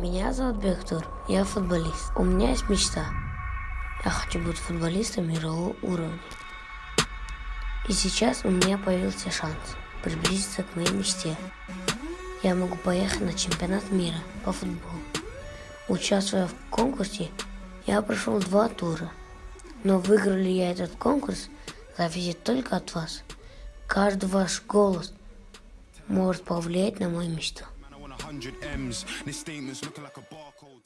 Меня зовут Бектур, я футболист. У меня есть мечта. Я хочу быть футболистом мирового уровня. И сейчас у меня появился шанс приблизиться к моей мечте. Я могу поехать на чемпионат мира по футболу. Участвуя в конкурсе, я прошел два тура. Но выиграл ли я этот конкурс, зависит только от вас. Каждый ваш голос может повлиять на мою мечту. 100 M's. This statement's looking like a barcode.